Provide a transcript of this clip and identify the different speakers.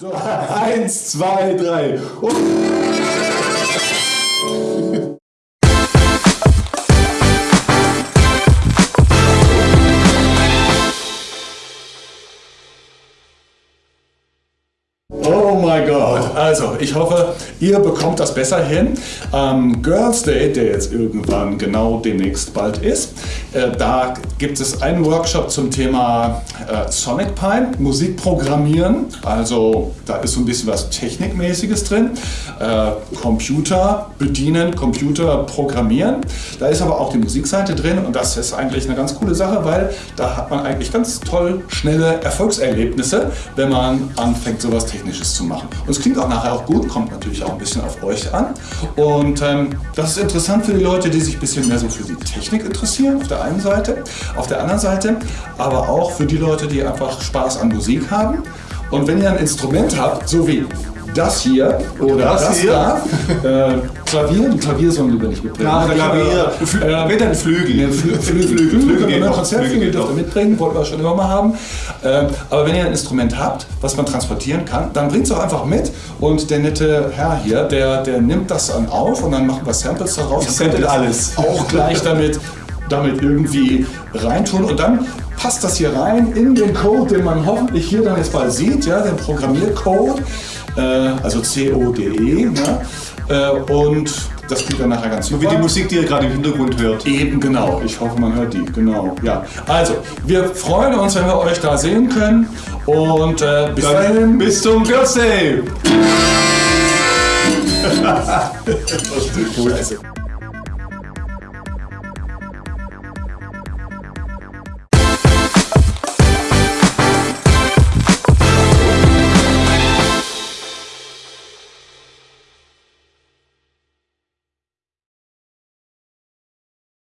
Speaker 1: So, eins, zwei, drei. Und Mein Gott. Also, ich hoffe, ihr bekommt das besser hin. Am Girls Day, der jetzt irgendwann genau demnächst bald ist, äh, da gibt es einen Workshop zum Thema äh, Sonic Pine, Musik programmieren. Also, da ist so ein bisschen was Technikmäßiges drin. Äh, Computer bedienen, Computer programmieren. Da ist aber auch die Musikseite drin und das ist eigentlich eine ganz coole Sache, weil da hat man eigentlich ganz toll schnelle Erfolgserlebnisse, wenn man anfängt, sowas technisch Technisches zu machen. Und es klingt auch nachher auch gut, kommt natürlich auch ein bisschen auf euch an. Und ähm, das ist interessant für die Leute, die sich ein bisschen mehr so für die Technik interessieren, auf der einen Seite. Auf der anderen Seite aber auch für die Leute, die einfach Spaß an Musik haben. Und wenn ihr ein Instrument habt, so wie das hier oder das, das hier. da. Äh, Klavier, die Klavier sollen lieber nicht mitbringen.
Speaker 2: Ja, Klavier.
Speaker 1: Äh, mit einem Flügel. Ja, Flü Flügel. Flügel. Flügel. Flügel. Konzertflügel dürft ihr mitbringen, wollten wir schon immer mal haben. Äh, aber wenn ihr ein Instrument habt, was man transportieren kann, dann bringt es auch einfach mit und der nette Herr hier, der, der nimmt das dann auf und dann machen wir Samples daraus.
Speaker 2: Ich sample alles.
Speaker 1: Auch gleich damit damit irgendwie reintun und dann passt das hier rein in den Code, den man hoffentlich hier dann jetzt bald sieht, ja, den Programmiercode, äh, also CODE. Ne? Äh, und das klingt dann nachher ganz
Speaker 2: super. So wie die Musik, die ihr gerade im Hintergrund hört.
Speaker 1: Eben, genau. Ich hoffe, man hört die. Genau, ja. Also, wir freuen uns, wenn wir euch da sehen können. Und äh, bis dahin.
Speaker 2: Bis zum Girls Day!
Speaker 1: das ist cool.